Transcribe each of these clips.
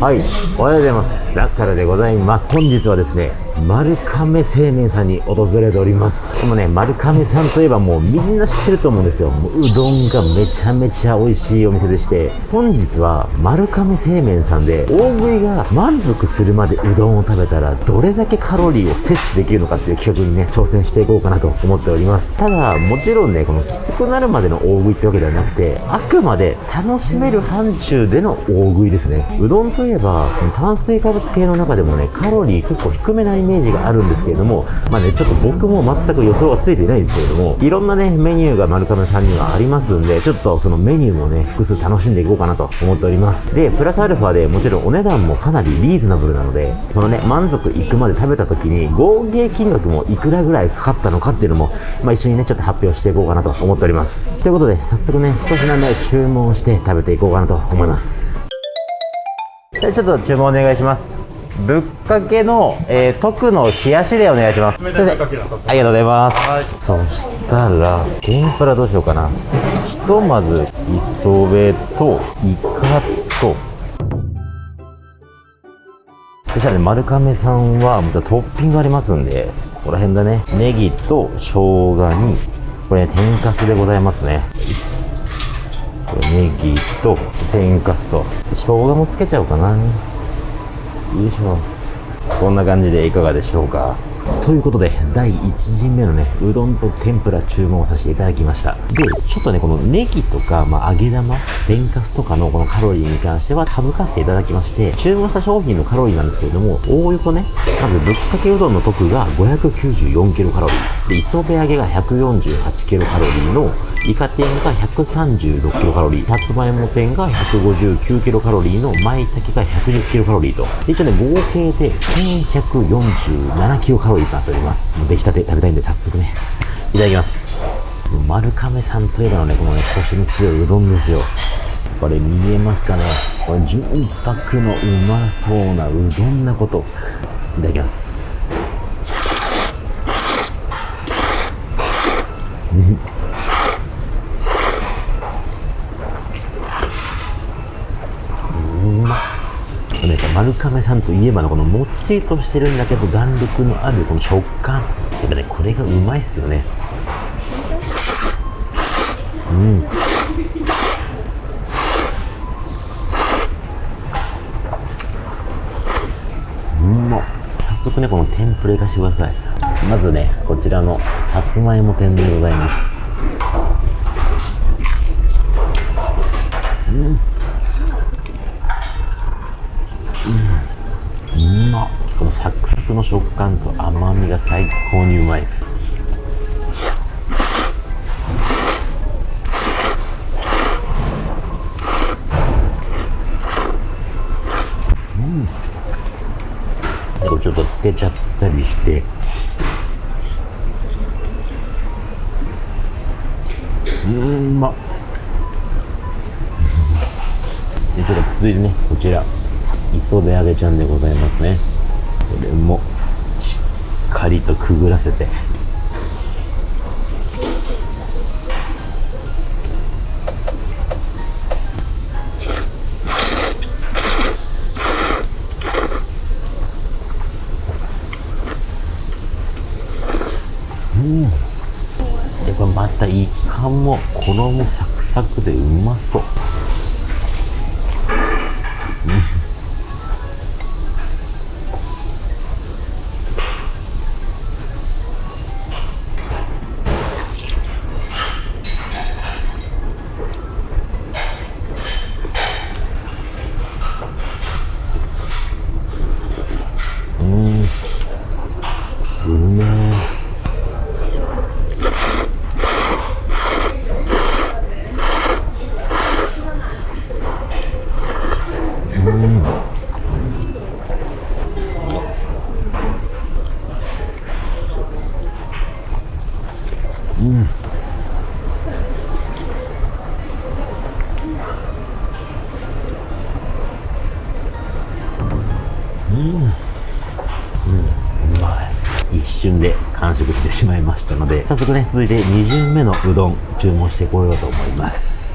はい、おはようございます。ラスカルでございます。本日はですね、丸亀製麺さんに訪れております。でもね、丸亀さんといえばもうみんな知ってると思うんですよ。もううどんがめちゃめちゃ美味しいお店でして、本日は丸亀製麺さんで大食いが満足するまでうどんを食べたらどれだけカロリーを摂取できるのかっていう企画にね、挑戦していこうかなと思っております。ただ、もちろんね、このきつくなるまでの大食いってわけではなくて、あくまで楽しめる範疇での大食いですね。うどんといえば、この炭水化物系の中でもね、カロリー結構低めなイメメージがあるんですけれども、まあね、ちょっと僕も全く予想がついていないんですけれども、いろんなね、メニューが丸亀さんにはありますんで、ちょっとそのメニューもね、複数楽しんでいこうかなと思っております。で、プラスアルファでもちろんお値段もかなりリーズナブルなので、そのね、満足いくまで食べた時に合計金額もいくらぐらいかかったのかっていうのも、まあ一緒にね、ちょっと発表していこうかなと思っております。ということで、早速ね、一品目注文して食べていこうかなと思います。じゃあちょっと注文お願いします。ぶっかけの、えー、特の冷やしでお願いします。先生、ありがとうございます。そしたら、天ぷらどうしようかな。ひとまず、磯辺と、イカと、そしたらね、丸亀さんは、トッピングありますんで、ここら辺だね。ネギと生姜に、これね、天かすでございますね。これネギと天かすと生姜もつけちゃおうかなよいしょこんな感じでいかがでしょうか。ということで第1陣目のねうどんと天ぷら注文させていただきました。でちょっとねこのネギとか、まあ、揚げ玉天かすとかのこのカロリーに関しては省かせていただきまして注文した商品のカロリーなんですけれどもおおよそねまずぶっかけうどんの特が594キロカロリー。で磯辺揚げが148キロカロリーのイカ天が136キロカロリー、さつまいも天が159キロカロリーの舞茸が110キロカロリーと、一応ね、合計で1147キロカロリーとなっております。出来たて食べたいんで早速ね、いただきます。丸亀さんといえばのね、このね、コシの強いうどんですよ。これ見えますかね？これ純白のうまそうなうどんなこと。いただきます。丸亀さんといえばのこのもっちりとしてるんだけど弾力のあるこの食感。やっぱねこれがうまいっすよね。うん。うん。まっ早速ねこの天ぷらいかしてください。まずねこちらのさつまいも天でございます。うまこのサクサクの食感と甘みが最高にうまいですうん。ちょっとつけちゃったりしてうんうまっ。でちょっと続いてねこちら。磯辺揚げちゃんでございますね。これもしっかりとくぐらせてうんでこれまたイカも衣サクサクでうまそうう。瞬で完食してしまいましたので早速ね続いて2巡目のうどん注文してこようと思います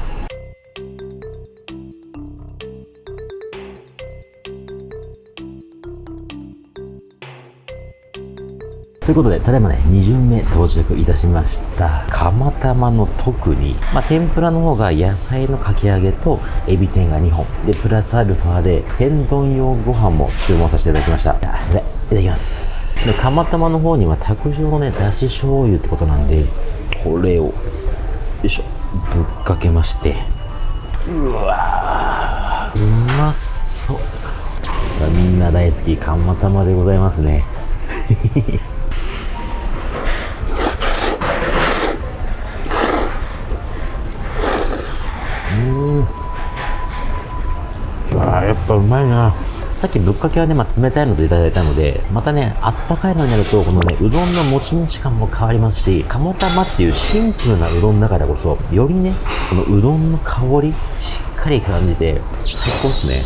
ということで、ただいまね、2巡目到着いたしました。釜玉の特に、まあ、天ぷらの方が野菜のかき揚げとエビ天が2本。で、プラスアルファで天丼用ご飯も注文させていただきました。あすいません。いただきます。で、釜玉の方には卓上のね、だし醤油ってことなんで、これを、よいしょ、ぶっかけまして、うわうまそう。みんな大好き、釜玉でございますね。うんあやっぱうまいなさっきぶっかけはね、まあ、冷たいのでいただいたので、またね、あったかいのになると、このね、うどんのもちもち感も変わりますし、鴨玉っていうシンプルなうどんだからこそ、よりね、このうどんの香り、しっかり感じて、最高っすね。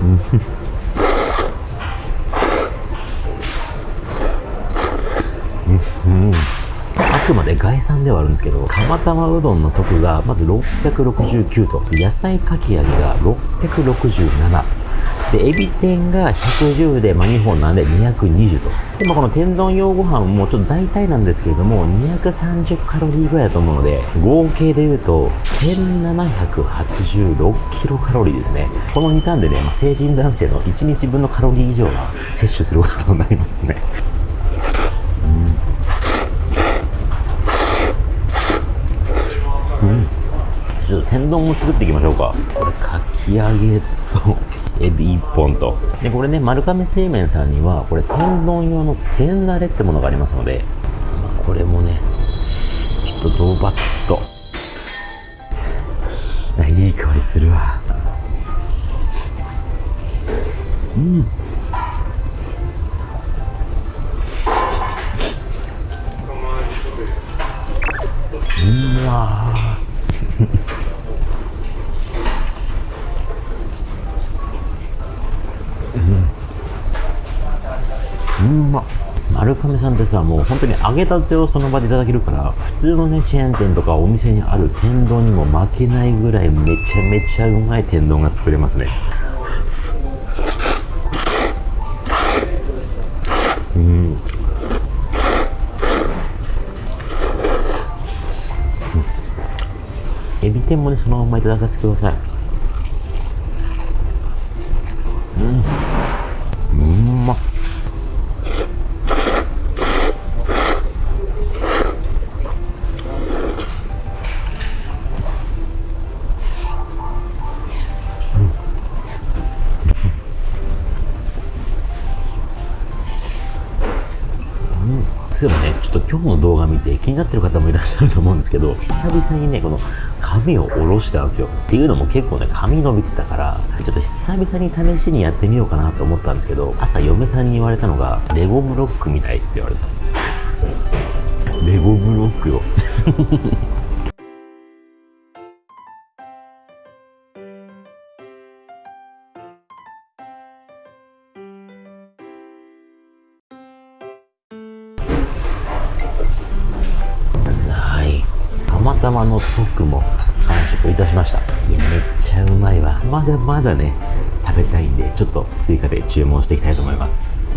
うん。うんくまで概算ではあるんですけど、釜玉うどんの得がまず669と、野菜かき揚げが667。で、エビ天が110で、まあ、2本なんで220と。で、まあ、この天丼用ご飯もちょっと大体なんですけれども、230カロリーぐらいだと思うので、合計で言うと、1786キロカロリーですね。この2ターンでね、まあ、成人男性の1日分のカロリー以上は摂取することになりますね。ちょっと天丼を作っていきましょうか。これかき揚げと エビ1本と。でこれね丸亀製麺さんにはこれ天丼用の天慣れってものがありますので、これもねちょっとドバッと。いい香りするわ。うん。うんま。丸亀さんってさもう本当に揚げたてをその場でいただけるから普通のねチェーン店とかお店にある天丼にも負けないぐらいめちゃめちゃうまい天丼が作れますね。うん。エビ天もねそのままいただかせてください。うん。今日の動画見て気になってる方もいらっしゃると思うんですけど、久々にね、この髪を下ろしたんですよ。っていうのも結構ね、髪伸びてたから、ちょっと久々に試しにやってみようかなと思ったんですけど、朝嫁さんに言われたのが、レゴブロックみたいって言われた。レゴブロックよ。頭の特も完食いたしました。いやめっちゃうまいわ。まだまだね食べたいんでちょっと追加で注文していきたいと思います。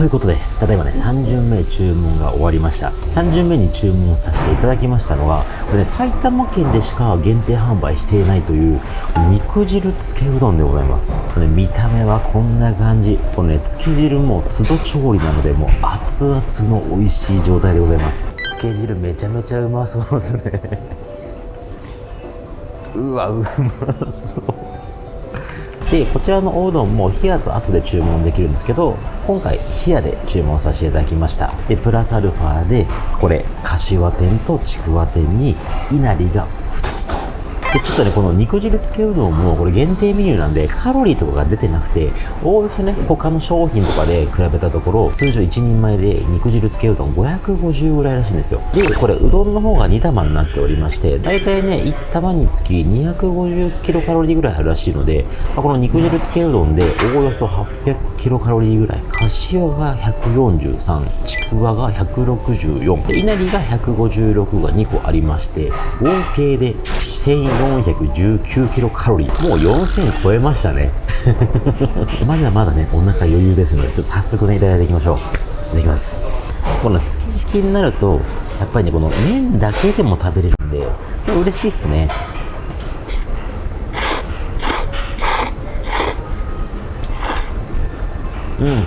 ということで、ただいまね、3巡目注文が終わりました。3巡目に注文させていただきましたのは、これね、埼玉県でしか限定販売していないという、肉汁つけうどんでございます。これ、ね、見た目はこんな感じ。このね、つけ汁も都度調理なので、もう熱々の美味しい状態でございます。つけ汁めちゃめちゃうまそうですね。うわ、うまそう。でこちらのおうどんも冷やと熱で注文できるんですけど今回冷やで注文させていただきました。でプラスアルファでこれかしわ天とちくわ天にいなりが2つと。でちょっとねこの肉汁つけうどんもこれ限定メニューなんでカロリーとかが出てなくておおよそね他の商品とかで比べたところ通常1人前で肉汁つけうどん550ぐらいらしいんですよ。でこれうどんの方が2玉になっておりまして大体ね1玉につき250キロカロリーぐらいあるらしいので、まあ、この肉汁つけうどんでおおよそ800キロカロリーぐらい。柏が143ちくわが164で稲荷が156が2個ありまして合計で1000円。1419キロカロリー。もう4000超えましたね。まだまだねお腹余裕ですのでちょっと早速ねいただいていきましょう。いただきます。この月式になるとやっぱりねこの麺だけでも食べれるんで嬉しいっすね。うん。あ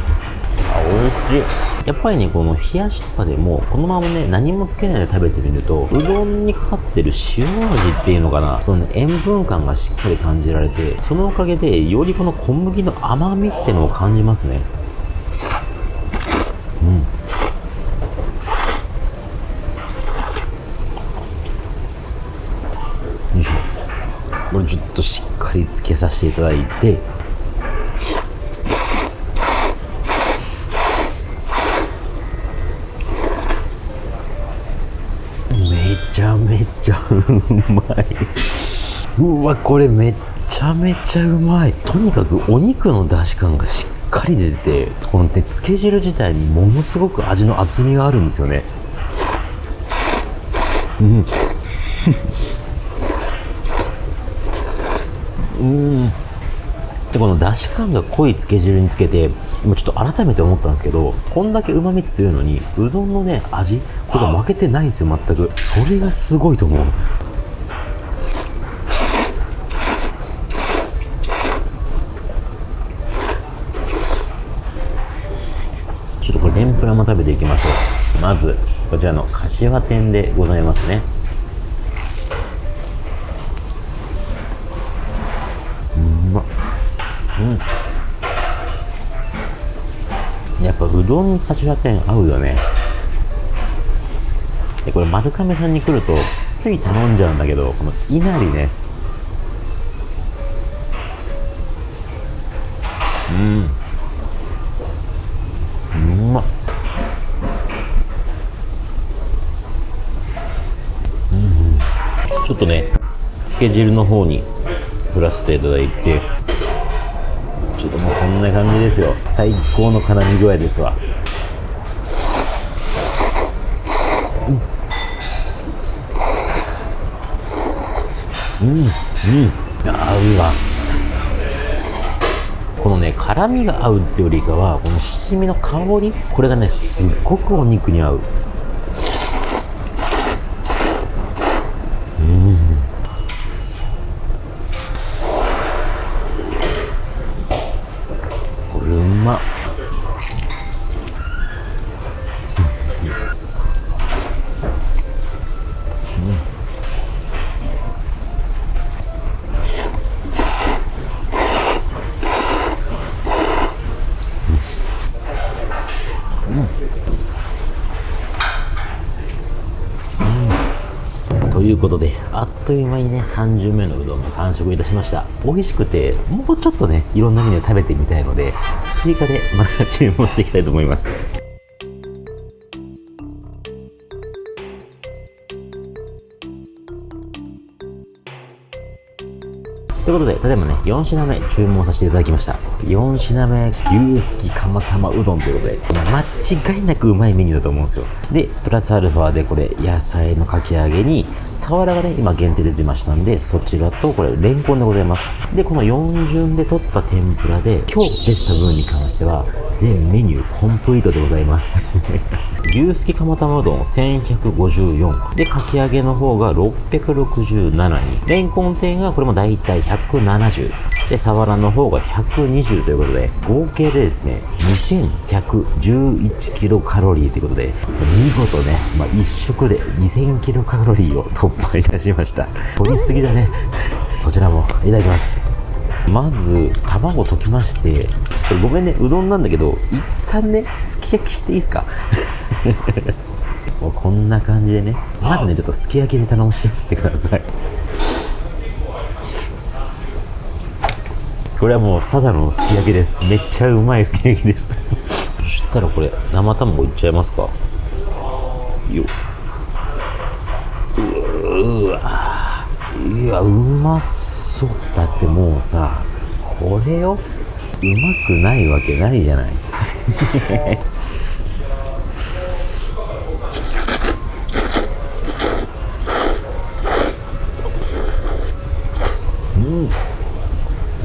美味しい。やっぱりねこの冷やしとかでもこのままね何もつけないで食べてみるとうどんにかかってる塩味っていうのかなその、ね、塩分感がしっかり感じられてそのおかげでよりこの小麦の甘みってのを感じますね。うん。よいしょ。これちょっとしっかりつけさせていただいてちゃめちゃうまい。うわこれめっちゃめちゃうまい。とにかくお肉の出汁感がしっかり出ててこのねつけ汁自体にものすごく味の厚みがあるんですよね。うん。うん。でこのだし感が濃いつけ汁につけて今ちょっと改めて思ったんですけどこんだけうまみ強いのにうどんのね味これ負けてないんですよ全く。それがすごいと思う。ちょっとこれ天ぷらも食べていきましょう。まずこちらの柏天でございますね。うんまうん。やっぱうどん柏天合うよね。でこれ丸亀さんに来るとつい頼んじゃうんだけどこのいなりね。うん。うまっ。うん。ちょっとねつけ汁の方に振らせていただいてちょっともうこんな感じですよ。最高の絡み具合ですわ。うんうん、合うわ。このね辛みが合うってよりかはこの七味の香りこれがねすっごくお肉に合う。という間にね、30目のうどんが完食いたしました。美味しくて、もうちょっとね、いろんなメニュー食べてみたいので、追加でまた 注文していきたいと思います。ということで、例えばね、4品目注文させていただきました。4品目、牛すき釜玉うどんということで、間違いなくうまいメニューだと思うんですよ。で、プラスアルファでこれ、野菜のかき揚げに、サワラがね、今限定出てましたんで、そちらと、これ、レンコンでございます。で、この4順で取った天ぷらで、今日出た分に関しては、全メニューコンプリートでございます。牛すき釜玉うどん1154でかき揚げの方が667にレンコン店がこれもだいたい170でサワラの方が120ということで合計でですね2111キロカロリーということで見事ね、まあ、1食で2000キロカロリーを突破いたしました。取りすぎだね。こちらもいただきます。まず卵溶きましてごめんねうどんなんだけど一旦ねすき焼きしていいですか？こんな感じでねまずねちょっとすき焼きで頼しませてください。これはもうただのすき焼きです。めっちゃうまいすき焼きです。そしたらこれ生卵いっちゃいますか？よ。うわいやうまそう。だってもうさこれをうまくないわけないじゃない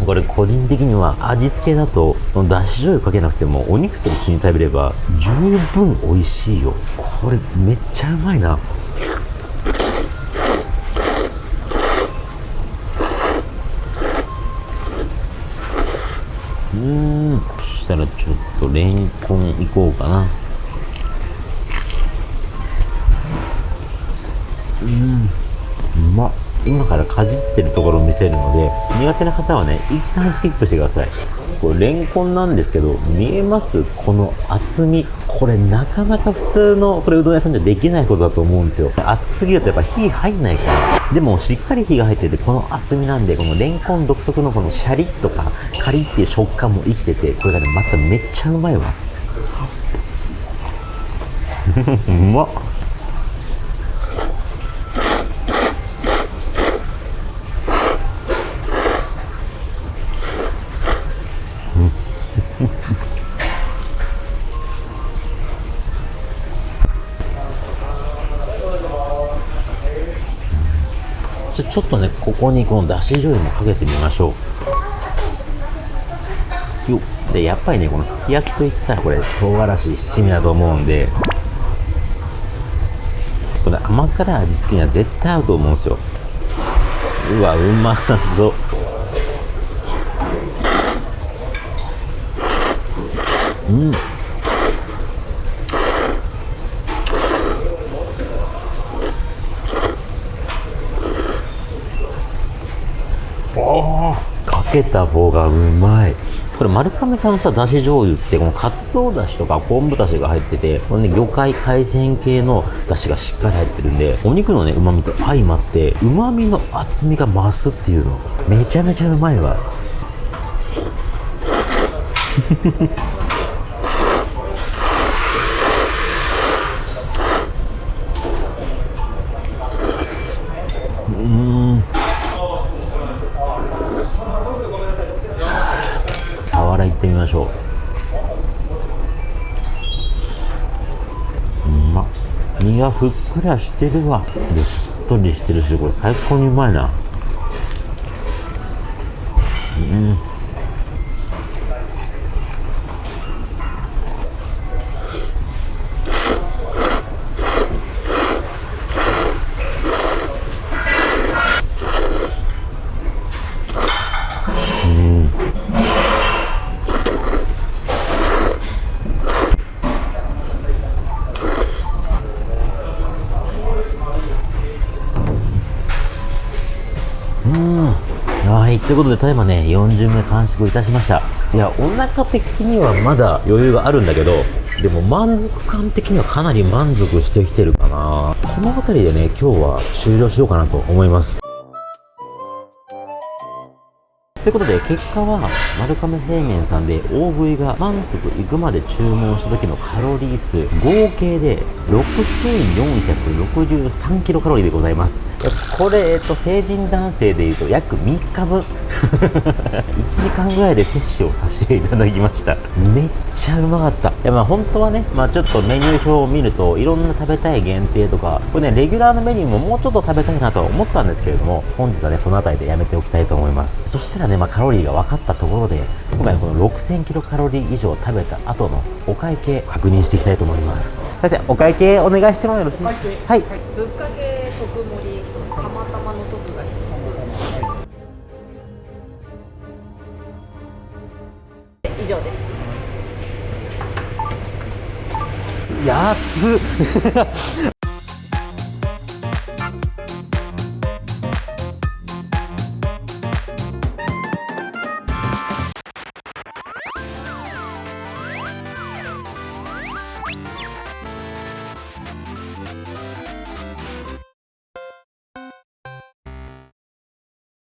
これ個人的には味付けだとだし醤油かけなくてもお肉と一緒に食べれば十分美味しいよ。これめっちゃうまいな。うん。そしたらちょっとレンコンいこうかなうんうまっ今からかじってるところを見せるので苦手な方はね一旦スキップしてください。これレンコンなんですけど見えます？この厚み。これなかなか普通のこれうどん屋さんじゃできないことだと思うんですよ。厚すぎるとやっぱ火入んないから。でもしっかり火が入っててこの厚みなんでこのレンコン独特のこのシャリッとかカリッっていう食感も生きててこれがねまためっちゃうまいわ。うまっ。ちょっとねここにこのだし醤油もかけてみましょう。よでやっぱりねこのすき焼きといったらこれ唐辛子七味だと思うんでこれ甘辛味付けには絶対合うと思うんですよ。うわうまそう。うんかけた方がうまい。これ丸亀さんのさだし醤油ってこのかつおだしとか昆布だしが入っててこれね魚介海鮮系のだしがしっかり入ってるんでお肉のねうまみと相まってうまみの厚みが増すっていうの。めちゃめちゃうまいわ。がふっくらしてるわ。でしっとりしてるしこれ最高にうまいな。ということで、ただいまね、40名完食いたしました。いや、お腹的にはまだ余裕があるんだけど、でも満足感的にはかなり満足してきてるかな。この辺りでね、今日は終了しようかなと思います。ということで、結果は、丸亀製麺さんで大食いが満足いくまで注文した時のカロリー数、合計で6463キロカロリーでございます。これ、えっと、成人男性でいうと約3日分。1時間ぐらいで摂取をさせていただきました。めっちゃうまかった。いやまあ本当はね、まあ、ちょっとメニュー表を見るといろんな食べたい限定とかこれねレギュラーのメニューももうちょっと食べたいなとは思ったんですけれども本日はねこの辺りでやめておきたいと思います。そしたらね、まあ、カロリーが分かったところで今回この6000キロカロリー以上食べた後のお会計確認していきたいと思います。先生お会計お願いしてもよろしいですか？はい。ぶっかけ特盛り一つ釜玉の特が一つ以上です。安っ。